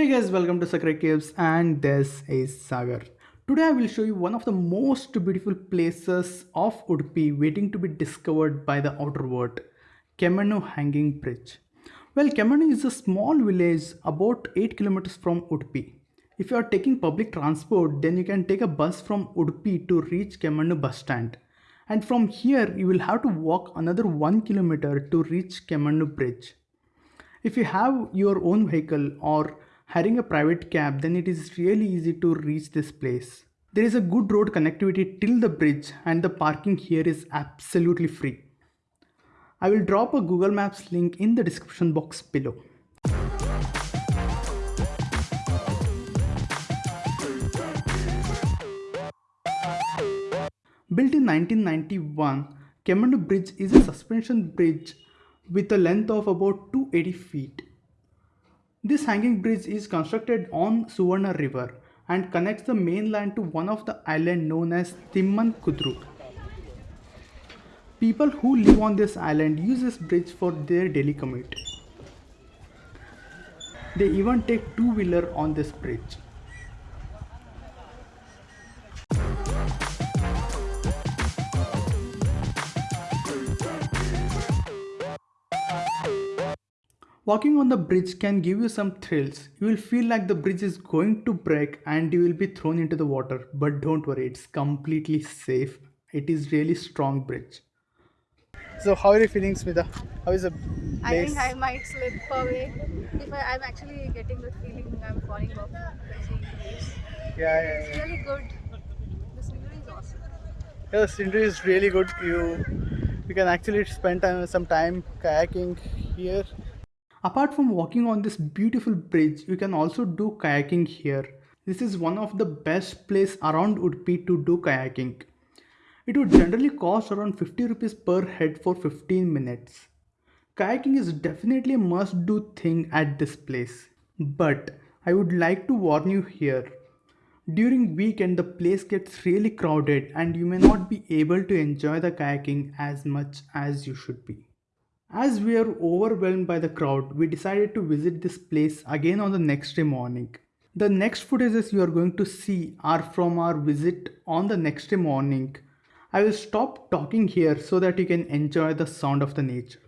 Hey guys, welcome to Sakra Caves and this is Sagar. Today I will show you one of the most beautiful places of Udupi waiting to be discovered by the outer world, Kemannu Hanging Bridge. Well, Kemannu is a small village about 8 kilometers from Udupi. If you are taking public transport, then you can take a bus from Udupi to reach Kemannu bus stand. And from here, you will have to walk another 1 kilometer to reach Kemannu Bridge. If you have your own vehicle or hiring a private cab, then it is really easy to reach this place. There is a good road connectivity till the bridge and the parking here is absolutely free. I will drop a Google Maps link in the description box below. Built in 1991, Kemannu Bridge is a suspension bridge with a length of about 280 feet. This hanging bridge is constructed on Suvarna River and connects the mainland to one of the island known as Timman Kudru. People who live on this island use this bridge for their daily commute. They even take two-wheeler on this bridge. Walking on the bridge can give you some thrills. You will feel like the bridge is going to break and you will be thrown into the water. But don't worry, it's completely safe. It is really strong bridge. So how are you feeling, Smita? How is the place? I think I might slip away. If I, I'm actually getting the feeling I'm falling off. Yeah, yeah, yeah. It's really good. The scenery is awesome. Yeah, the scenery is really good. You you can actually spend time, some time kayaking here Apart from walking on this beautiful bridge, you can also do kayaking here. This is one of the best place around Udupi to do kayaking. It would generally cost around 50 rupees per head for 15 minutes. Kayaking is definitely a must do thing at this place. But I would like to warn you here. During weekend the place gets really crowded and you may not be able to enjoy the kayaking as much as you should be. As we are overwhelmed by the crowd, we decided to visit this place again on the next day morning. The next footages you are going to see are from our visit on the next day morning. I will stop talking here so that you can enjoy the sound of the nature.